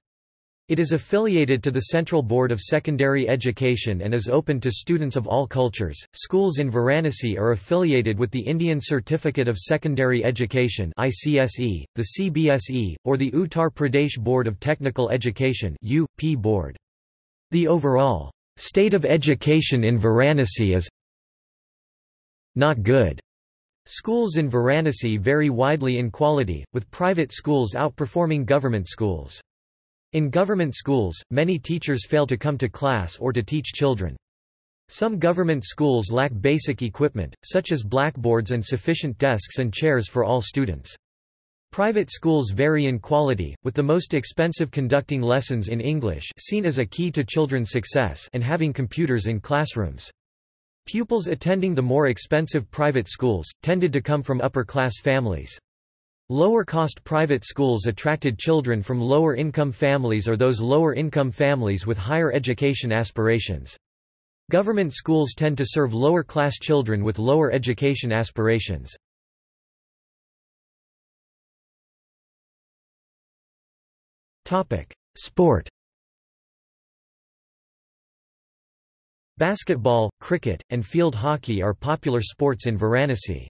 It is affiliated to the Central Board of Secondary Education and is open to students of all cultures. Schools in Varanasi are affiliated with the Indian Certificate of Secondary Education (ICSE), the CBSE, or the Uttar Pradesh Board of Technical Education (UP Board). The overall state of education in Varanasi is not good. Schools in Varanasi vary widely in quality, with private schools outperforming government schools. In government schools, many teachers fail to come to class or to teach children. Some government schools lack basic equipment, such as blackboards and sufficient desks and chairs for all students. Private schools vary in quality, with the most expensive conducting lessons in English seen as a key to children's success and having computers in classrooms. Pupils attending the more expensive private schools, tended to come from upper-class families. Lower-cost private schools attracted children from lower-income families or those lower-income families with higher education aspirations. Government schools tend to serve lower-class children with lower education aspirations. Sport Basketball, cricket, and field hockey are popular sports in Varanasi.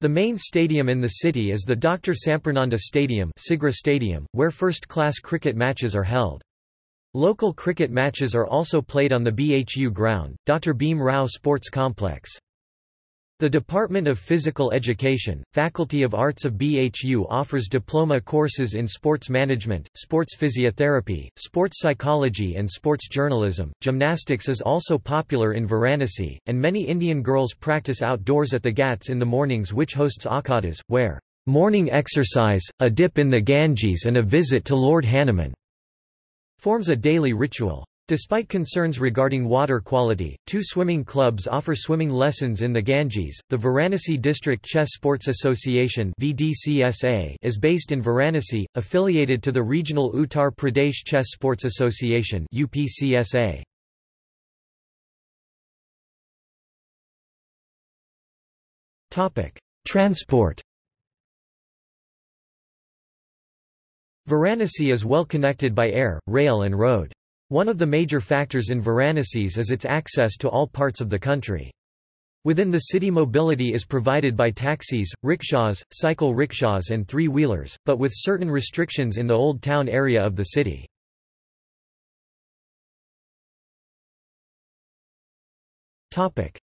The main stadium in the city is the Dr. Sampurnanand Stadium, Stadium where first-class cricket matches are held. Local cricket matches are also played on the BHU ground, Dr. Bhim Rao Sports Complex. The Department of Physical Education, Faculty of Arts of BHU offers diploma courses in sports management, sports physiotherapy, sports psychology and sports journalism. Gymnastics is also popular in Varanasi, and many Indian girls practice outdoors at the Ghats in the mornings which hosts akhadas, where morning exercise, a dip in the Ganges and a visit to Lord Hanuman forms a daily ritual. Despite concerns regarding water quality, two swimming clubs offer swimming lessons in the Ganges. The Varanasi District Chess Sports Association (VDCSA) is based in Varanasi, affiliated to the regional Uttar Pradesh Chess Sports Association (UPCSA). Topic: Transport. Varanasi is well connected by air, rail and road. One of the major factors in Varanasi is its access to all parts of the country. Within the city mobility is provided by taxis, rickshaws, cycle rickshaws and three-wheelers, but with certain restrictions in the Old Town area of the city.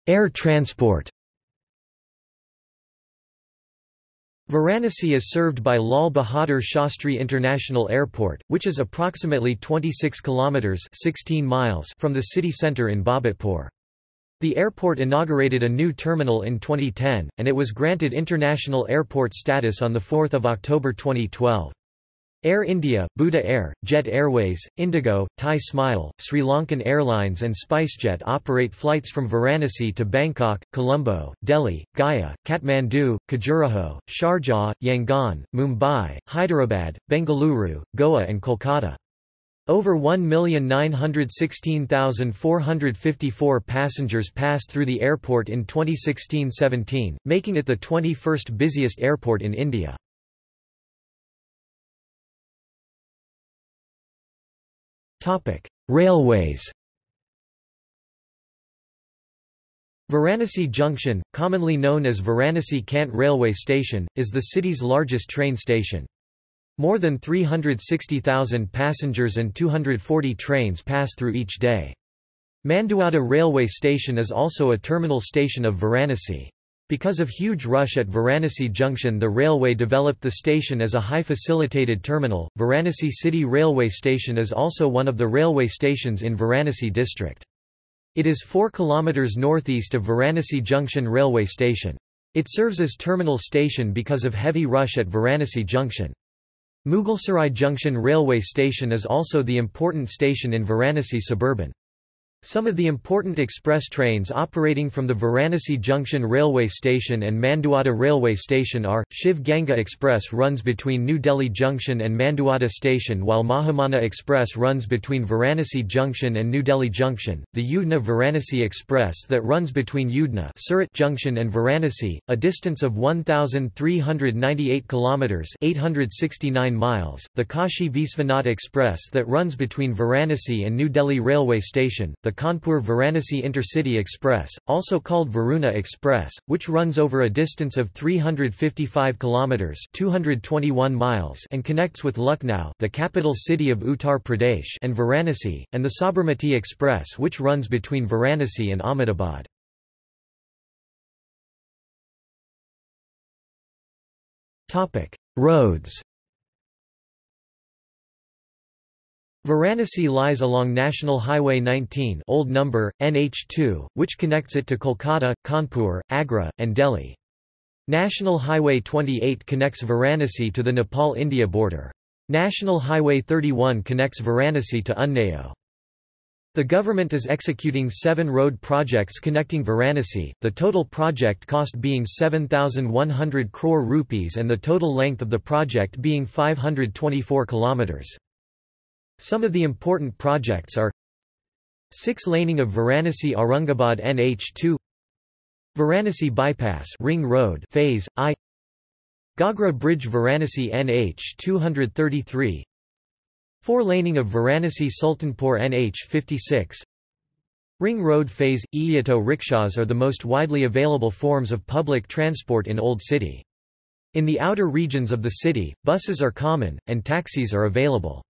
Air transport Varanasi is served by Lal Bahadur Shastri International Airport, which is approximately 26 kilometers 16 miles from the city center in Babatpur. The airport inaugurated a new terminal in 2010, and it was granted international airport status on 4 October 2012. Air India, Buddha Air, Jet Airways, Indigo, Thai Smile, Sri Lankan Airlines and SpiceJet operate flights from Varanasi to Bangkok, Colombo, Delhi, Gaya, Kathmandu, Khajuraho, Sharjah, Yangon, Mumbai, Hyderabad, Bengaluru, Goa and Kolkata. Over 1,916,454 passengers passed through the airport in 2016-17, making it the 21st busiest airport in India. Topic: Railways. Varanasi Junction, commonly known as Varanasi Cant Railway Station, is the city's largest train station. More than 360,000 passengers and 240 trains pass through each day. Manduadih Railway Station is also a terminal station of Varanasi. Because of huge rush at Varanasi Junction the railway developed the station as a high facilitated terminal. Varanasi City Railway Station is also one of the railway stations in Varanasi district. It is 4 km northeast of Varanasi Junction railway station. It serves as terminal station because of heavy rush at Varanasi Junction. Mughalsarai Junction railway station is also the important station in Varanasi suburban. Some of the important express trains operating from the Varanasi Junction Railway Station and Manduadih Railway Station are, Shiv Ganga Express runs between New Delhi Junction and Manduadih Station while Mahamana Express runs between Varanasi Junction and New Delhi Junction, the Udna Varanasi Express that runs between Udna Surat Junction and Varanasi, a distance of 1,398 km 869 miles, the Kashi Visvanath Express that runs between Varanasi and New Delhi Railway Station, the Kanpur-Varanasi Intercity Express, also called Varuna Express, which runs over a distance of 355 kilometers (221 miles) and connects with Lucknow, the capital city of Uttar Pradesh, and Varanasi, and the Sabarmati Express which runs between Varanasi and Ahmedabad. Topic: Roads Varanasi lies along National Highway 19 old number, NH2, which connects it to Kolkata, Kanpur, Agra, and Delhi. National Highway 28 connects Varanasi to the Nepal-India border. National Highway 31 connects Varanasi to Unnao. The government is executing seven road projects connecting Varanasi, the total project cost being 7,100 crore rupees and the total length of the project being 524 kilometers. Some of the important projects are 6 laning of Varanasi Aurangabad NH2 Varanasi Bypass Ring Road Phase I Gagra Bridge Varanasi NH 233 4 laning of Varanasi Sultanpur NH 56 Ring Road Phase E Auto rickshaws are the most widely available forms of public transport in Old City. In the outer regions of the city, buses are common, and taxis are available.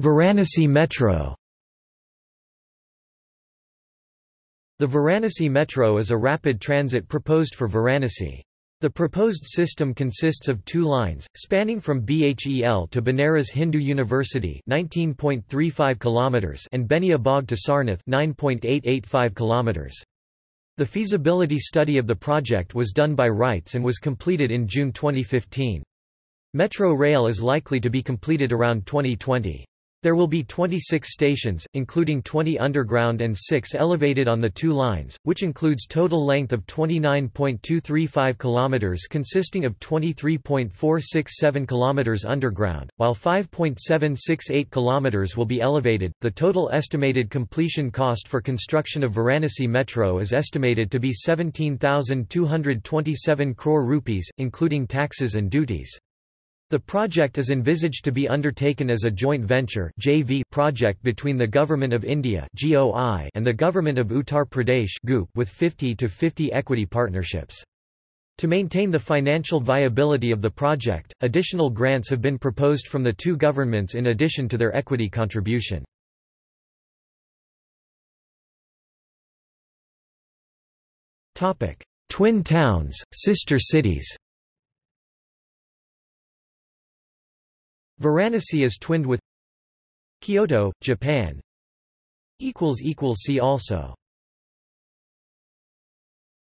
Varanasi Metro The Varanasi Metro is a rapid transit proposed for Varanasi. The proposed system consists of two lines, spanning from BHEL to Banaras Hindu University 19.35 km and Benia Bagh to Sarnath 9.885 km. The feasibility study of the project was done by RITES and was completed in June 2015. Metro rail is likely to be completed around 2020. There will be 26 stations, including 20 underground and 6 elevated on the two lines, which includes total length of 29.235 km consisting of 23.467 km underground, while 5.768 km will be elevated. The total estimated completion cost for construction of Varanasi Metro is estimated to be 17,227 crore rupees, including taxes and duties. The project is envisaged to be undertaken as a joint venture JV project between the Government of India and the Government of Uttar Pradesh with 50 to 50 equity partnerships. To maintain the financial viability of the project, additional grants have been proposed from the two governments in addition to their equity contribution. Twin towns, sister cities Varanasi is twinned with Kyoto, Japan. See also